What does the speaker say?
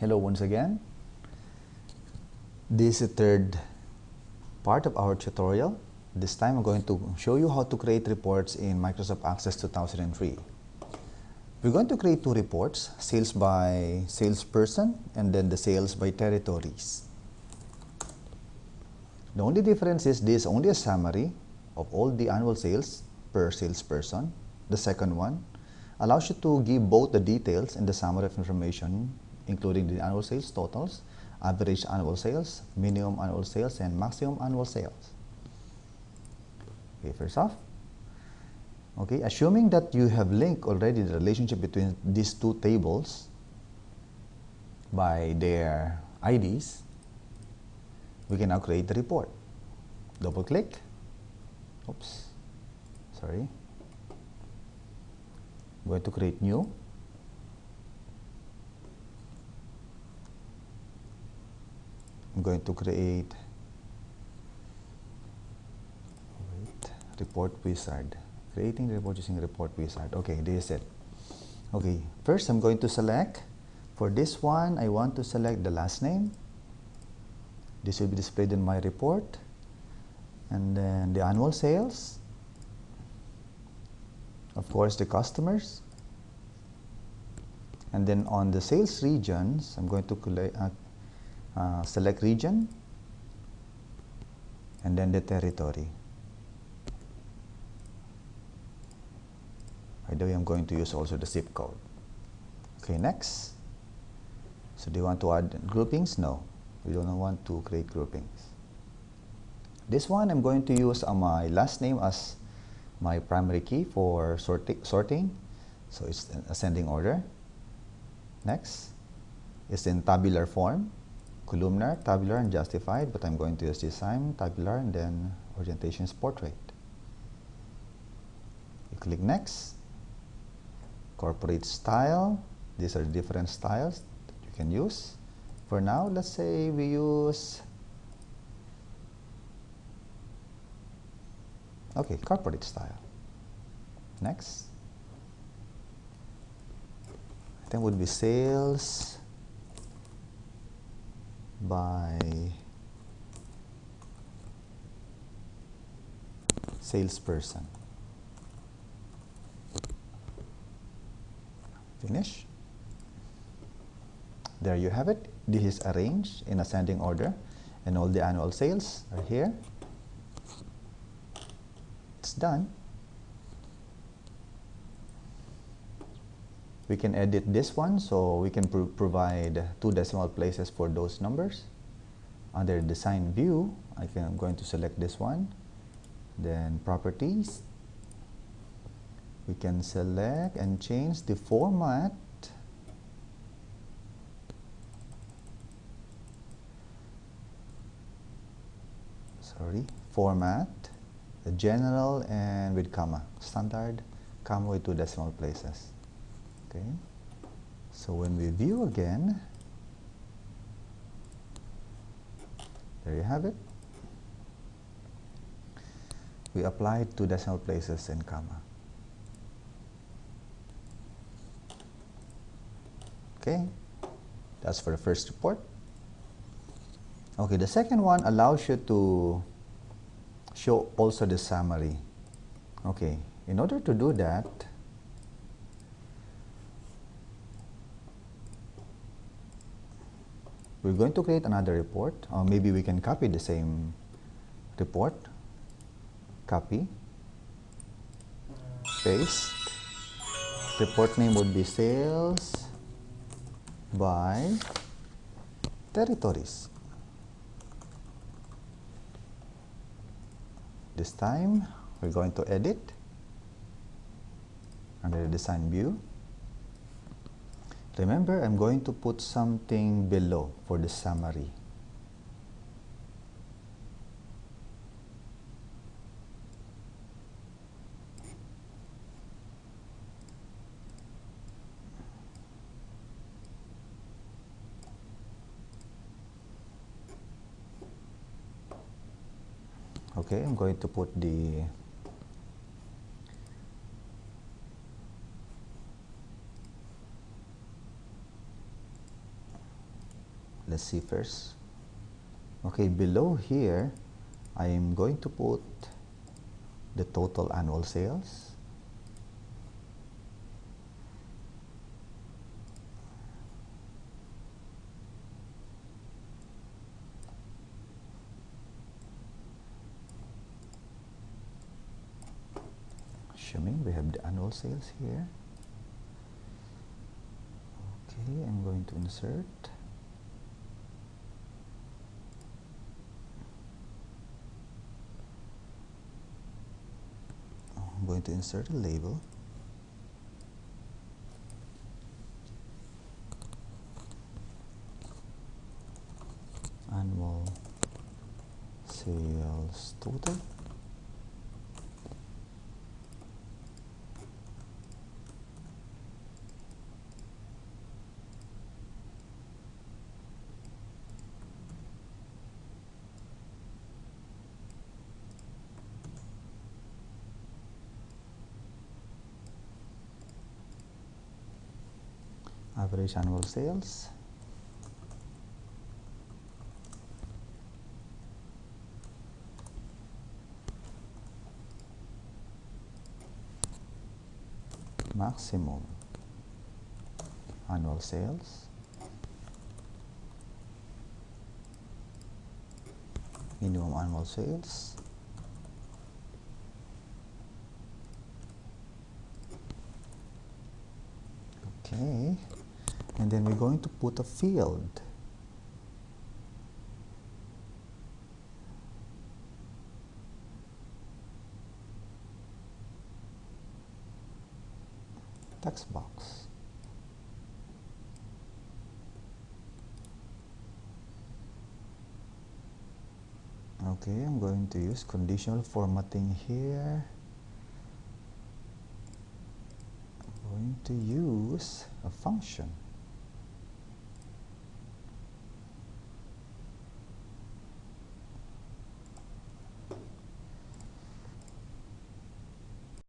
Hello once again. This is the third part of our tutorial. This time I'm going to show you how to create reports in Microsoft Access 2003. We're going to create two reports, sales by salesperson and then the sales by territories. The only difference is this only a summary of all the annual sales per salesperson. The second one allows you to give both the details and the summary of information including the annual sales totals, average annual sales, minimum annual sales, and maximum annual sales. Okay, first off, okay, assuming that you have linked already the relationship between these two tables by their IDs, we can now create the report. Double click, oops, sorry, I'm going to create new I'm going to create. Wait, report wizard. Creating report using report wizard. Okay this is it okay first I'm going to select. For this one I want to select the last name. This will be displayed in my report. And then the annual sales. Of course the customers. And then on the sales regions I'm going to uh, uh, select region and then the territory. By the way, I'm going to use also the zip code. Okay, next. So do you want to add groupings? No, we don't want to create groupings. This one I'm going to use uh, my last name as my primary key for sorti sorting. So it's ascending order. Next, it's in tabular form columnar, tabular, and justified, but I'm going to use this time, tabular, and then orientation is portrait. You click next, corporate style, these are different styles that you can use. For now, let's say we use, okay, corporate style. Next, I think would be sales, by salesperson. Finish. There you have it. This is arranged in ascending order and all the annual sales are here. It's done. We can edit this one so we can pro provide two decimal places for those numbers. Under design view I can, I'm going to select this one. Then properties. We can select and change the format. Sorry format the general and with comma standard comma with two decimal places okay. So when we view again there you have it. We apply two decimal places and comma. Okay. That's for the first report. Okay the second one allows you to show also the summary. Okay in order to do that we're going to create another report. Or maybe we can copy the same report. Copy. Paste. Report name would be sales by territories. This time we're going to edit under the design view Remember, I'm going to put something below for the summary. Okay, I'm going to put the let's see first okay below here I am going to put the total annual sales. Assuming we have the annual sales here. Okay I'm going to insert I'm going to insert a label. Annual sales total average annual sales. Maximum annual sales. Minimum annual sales. Okay and then we're going to put a field. Text box. Okay I'm going to use conditional formatting here. I'm going to use a function